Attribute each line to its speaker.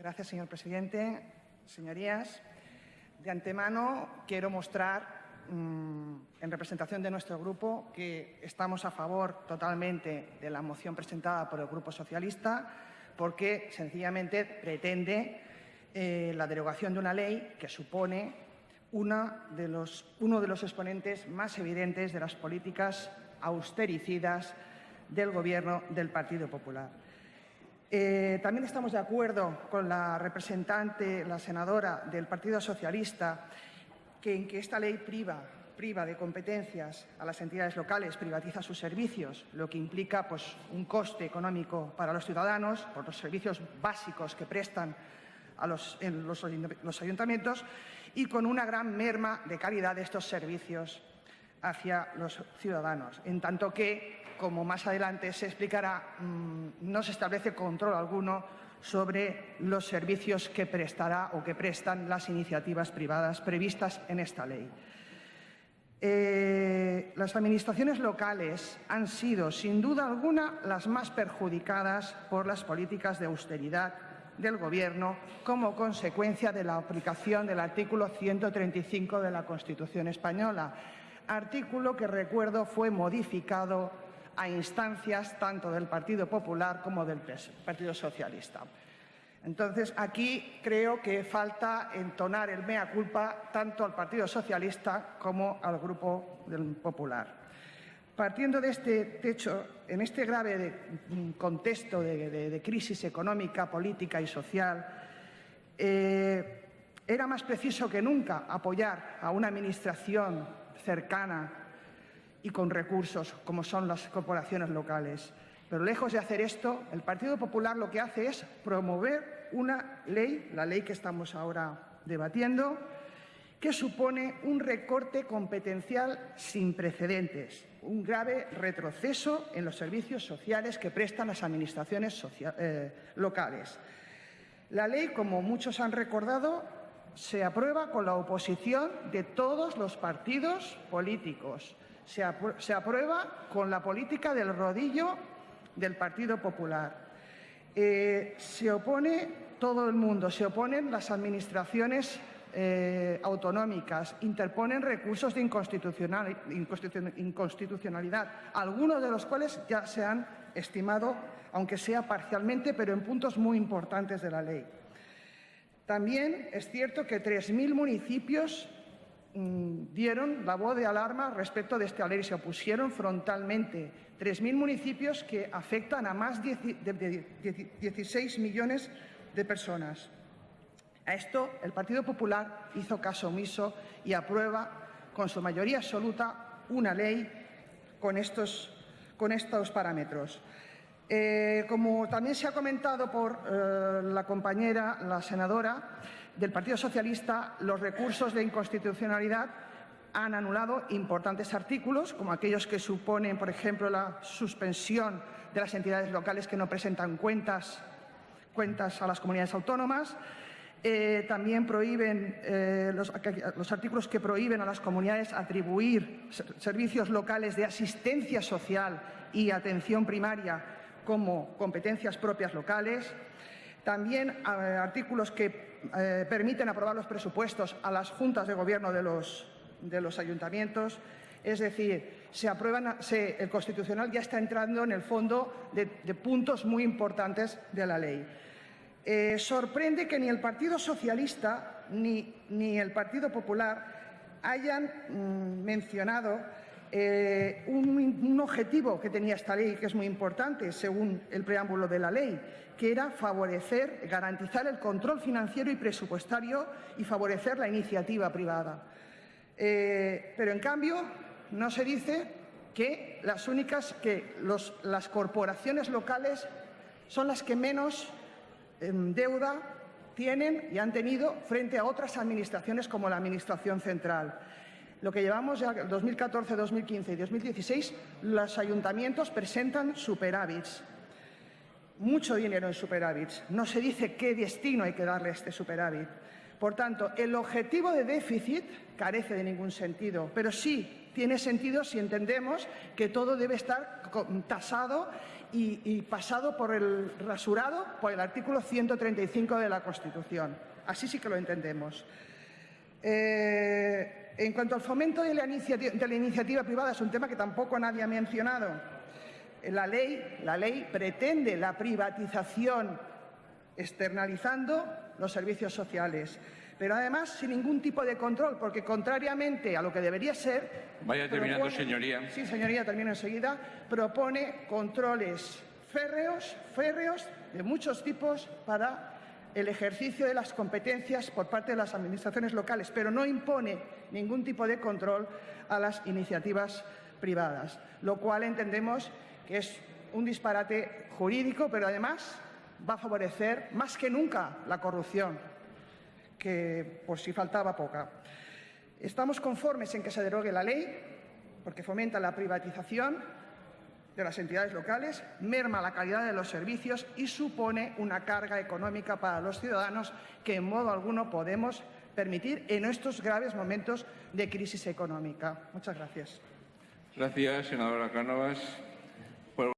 Speaker 1: Gracias, señor presidente. Señorías, de antemano quiero mostrar, mm, en representación de nuestro grupo, que estamos a favor totalmente de la moción presentada por el Grupo Socialista porque sencillamente pretende eh, la derogación de una ley que supone uno de los exponentes más evidentes de las políticas austericidas del Gobierno del Partido Popular. Eh, también estamos de acuerdo con la representante, la senadora del Partido Socialista, que en que esta ley priva, de competencias a las entidades locales, privatiza sus servicios, lo que implica pues, un coste económico para los ciudadanos por los servicios básicos que prestan en los ayuntamientos y con una gran merma de calidad de estos servicios hacia los ciudadanos, en tanto que, como más adelante se explicará, mm, no se establece control alguno sobre los servicios que prestará o que prestan las iniciativas privadas previstas en esta ley. Eh, las administraciones locales han sido, sin duda alguna, las más perjudicadas por las políticas de austeridad del Gobierno como consecuencia de la aplicación del artículo 135 de la Constitución española, artículo que recuerdo fue modificado a instancias tanto del Partido Popular como del Partido Socialista. Entonces, aquí creo que falta entonar el mea culpa tanto al Partido Socialista como al Grupo del Popular. Partiendo de este techo, en este grave contexto de, crisis económica, política y social, eh, era más preciso que nunca apoyar a una Administración cercana y con recursos, como son las corporaciones locales. Pero lejos de hacer esto, el Partido Popular lo que hace es promover una ley, la ley que estamos ahora debatiendo, que supone un recorte competencial sin precedentes, un grave retroceso en los servicios sociales que prestan las administraciones eh, locales. La ley, como muchos han recordado, se aprueba con la oposición de todos los partidos políticos. Se, aprueba con la política del rodillo del Partido Popular. Eh, se opone todo el mundo, se oponen las administraciones eh, autonómicas, interponen recursos de inconstitucionalidad, algunos de los cuales ya se han estimado, aunque sea parcialmente, pero en puntos muy importantes de la ley. También es cierto que 3.000 municipios dieron la voz de alarma respecto de esta ley, se opusieron frontalmente. 3.000 municipios que afectan a más de 16 millones de personas. A esto el Partido Popular hizo caso omiso y aprueba con su mayoría absoluta una ley con estos, con estos parámetros. Eh, como también se ha comentado por eh, la compañera, la senadora del Partido Socialista, los recursos de inconstitucionalidad han anulado importantes artículos, como aquellos que suponen, por ejemplo, la suspensión de las entidades locales que no presentan cuentas, a las comunidades autónomas, eh, también prohíben los, artículos que prohíben a las comunidades atribuir servicios locales de asistencia social y atención primaria como competencias propias locales, también eh, artículos que eh, permiten aprobar los presupuestos a las juntas de gobierno de los, de los ayuntamientos. Es decir, se aprueban, el Constitucional ya está entrando en el fondo de, puntos muy importantes de la ley. Eh, sorprende que ni el Partido Socialista ni, ni el Partido Popular hayan mm, mencionado eh, un, objetivo que tenía esta ley, que es muy importante, según el preámbulo de la ley, que era favorecer, garantizar el control financiero y presupuestario y favorecer la iniciativa privada. Eh, pero, en cambio, no se dice que las únicas, que las corporaciones locales son las que menos em, deuda tienen y han tenido frente a otras administraciones como la Administración central. Lo que llevamos ya 2014, 2015 y 2016, los ayuntamientos presentan superávits. Mucho dinero en superávits. No se dice qué destino hay que darle a este superávit. Por tanto, el objetivo de déficit carece de ningún sentido, pero sí tiene sentido si entendemos que todo debe estar tasado y, y pasado por el rasurado por el artículo 135 de la Constitución. Así sí que lo entendemos. Eh, en cuanto al fomento de la, de la, iniciativa privada, es un tema que tampoco nadie ha mencionado. La ley, la ley pretende la privatización externalizando los servicios sociales, pero además sin ningún tipo de control, porque contrariamente a lo que debería ser...
Speaker 2: Vaya terminando, propone, señoría.
Speaker 1: Sí, señoría, termino enseguida. Propone controles férreos, férreos de muchos tipos para el ejercicio de las competencias por parte de las administraciones locales, pero no impone ningún tipo de control a las iniciativas privadas, lo cual entendemos que es un disparate jurídico, pero además va a favorecer más que nunca la corrupción, que por si faltaba poca. Estamos conformes en que se derogue la ley, porque fomenta la privatización de las entidades locales, merma la calidad de los servicios y supone una carga económica para los ciudadanos que en modo alguno podemos permitir en estos graves momentos de crisis económica. Muchas gracias.
Speaker 2: Gracias, senadora Cánovas.